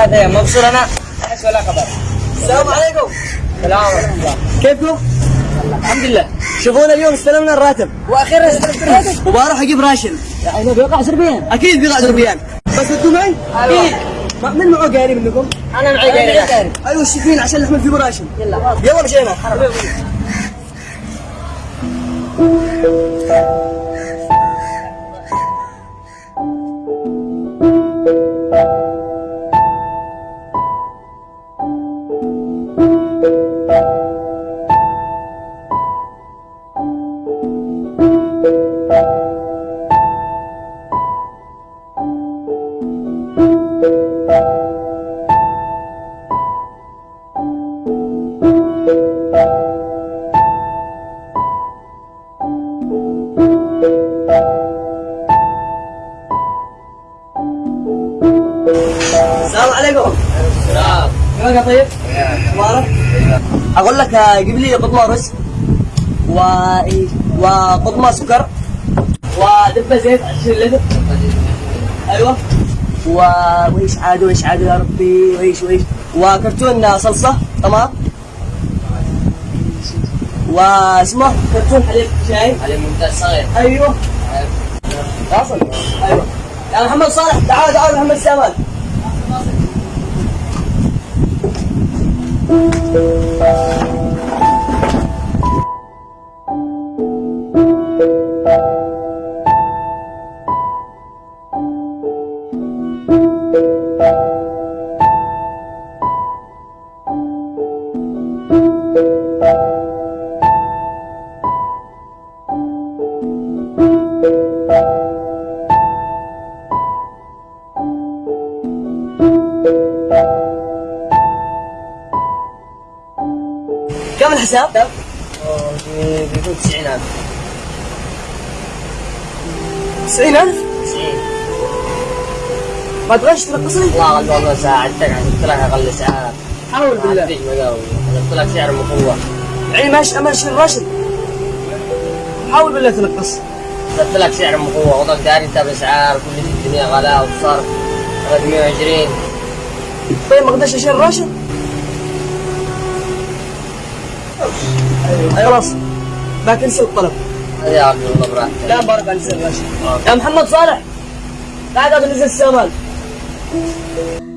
ثلاثة أيام مبسوط أنا. ولا خبر. السلام عليكم. السلام ورحمة الله. كيفكم؟ الحمد لله. شوفونا اليوم استلمنا الراتب. وأخيرا استلمت الراتب. وبروح أجيب راشن يعني بيوقع 10 ريال أكيد بيقعد ربيان بس أنتم معي؟ أيوة. ما- من معه قاري منكم؟ أنا معي قاعد أيوه الشفين عشان نحمل فيه راشن يلا. يلا مشينا السلام عليكم السلام كيفك طيب؟ مبارك أقول لك جيب لي قطمة رز و وقطمة سكر ودبه زيت 20 لتر أيوه. وايش عاد وايش عاد يا ربي وايش وايش وكرتون صلصة؟ طماط واسمه كرتون حليب شاي. علي ممتاز صغير. أيوه. واصل أيوه. يا محمد صالح تعال تعال محمد سامان كم الحساب؟ بيكون 90000 90000 90 ما تبغاش تنقصني؟ والله والله ساعدتك حسبت لك أقل سعر حاول بالله. حسبت لك سعر مقوى يعني ماشي امشي الراشد حاول بالله تنقص. حسبت لك سعر مقوى وضعك داري انت بأسعار كل الدنيا غلاء وصرف 320 طيب ما أقدرش أشيل الراشد أي خلاص. ما كنسل الطلب. يا عبد الله براحتك. لا مبارك على نزل الراشد يا محمد صالح. تعال قبل Thank you.